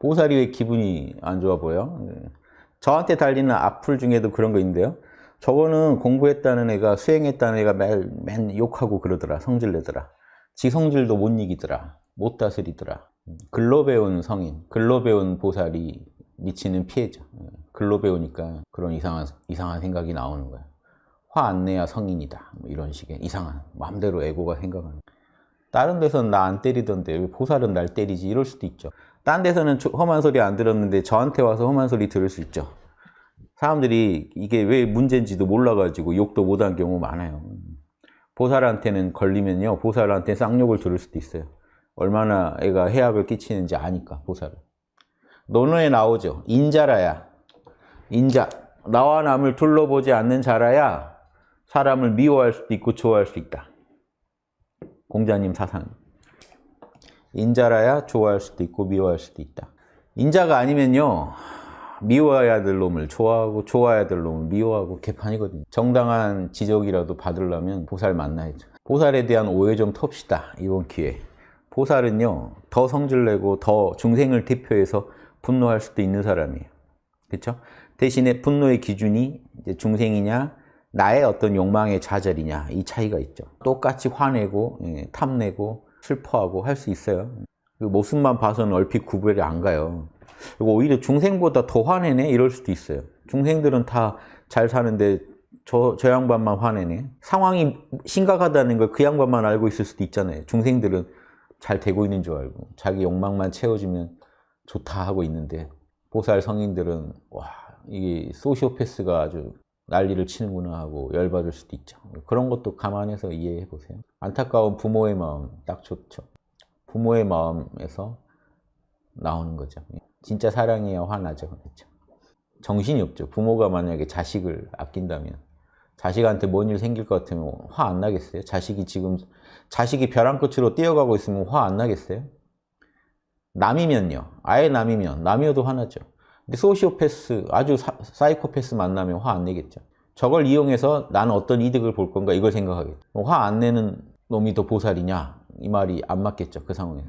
보살이 왜 기분이 안 좋아 보여? 네. 저한테 달리는 악플 중에도 그런 거 있는데요. 저거는 공부했다는 애가 수행했다는 애가 맨, 맨 욕하고 그러더라. 성질내더라. 지 성질도 못 이기더라. 못 다스리더라. 글로 배운 성인, 글로 배운 보살이 미치는 피해죠. 글로 배우니까 그런 이상한, 이상한 생각이 나오는 거야. 화 안 내야 성인이다. 뭐 이런 식의 이상한, 마음대로 에고가 생각하는. 다른 데서는 나 안 때리던데 왜 보살은 날 때리지? 이럴 수도 있죠. 딴 데서는 험한 소리 안 들었는데 저한테 와서 험한 소리 들을 수 있죠. 사람들이 이게 왜 문제인지도 몰라가지고 욕도 못한 경우 많아요. 보살한테는 걸리면요. 보살한테 쌍욕을 들을 수도 있어요. 얼마나 애가 해악을 끼치는지 아니까 보살은. 논어에 나오죠. 인자라야. 인자. 나와 남을 둘러보지 않는 자라야 사람을 미워할 수도 있고 좋아할 수 있다. 공자님 사상. 인자라야 좋아할 수도 있고 미워할 수도 있다. 인자가 아니면요. 미워해야 될 놈을 좋아하고 좋아해야 될 놈을 미워하고 개판이거든요. 정당한 지적이라도 받으려면 보살 만나야죠. 보살에 대한 오해 좀 텁시다. 이번 기회에. 보살은요. 더 성질내고 더 중생을 대표해서 분노할 수도 있는 사람이에요. 그렇죠? 대신에 분노의 기준이 중생이냐 나의 어떤 욕망의 좌절이냐 이 차이가 있죠. 똑같이 화내고 예, 탐내고 슬퍼하고 할 수 있어요. 그 모습만 봐서는 얼핏 구별이 안 가요. 그리고 오히려 중생보다 더 화내네 이럴 수도 있어요. 중생들은 다 잘 사는데 저, 저 양반만 화내네. 상황이 심각하다는 걸 그 양반만 알고 있을 수도 있잖아요. 중생들은 잘 되고 있는 줄 알고 자기 욕망만 채워지면 좋다 하고 있는데 보살 성인들은 와 이게 소시오패스가 아주 난리를 치는구나 하고 열받을 수도 있죠. 그런 것도 감안해서 이해해 보세요. 안타까운 부모의 마음 딱 좋죠. 부모의 마음에서 나오는 거죠. 진짜 사랑이야 화나죠. 그렇죠? 정신이 없죠. 부모가 만약에 자식을 아낀다면 자식한테 뭔 일 생길 것 같으면 화 안 나겠어요? 자식이 지금 자식이 벼랑 끝으로 뛰어가고 있으면 화 안 나겠어요? 남이면요. 아예 남이면 남이어도 화나죠. 근데 소시오패스 아주 사, 사이코패스 만나면 화 안 내겠죠. 저걸 이용해서 나는 어떤 이득을 볼 건가 이걸 생각하겠죠. 화안 내는 놈이 더 보살이냐 이 말이 안 맞겠죠. 그 상황에서.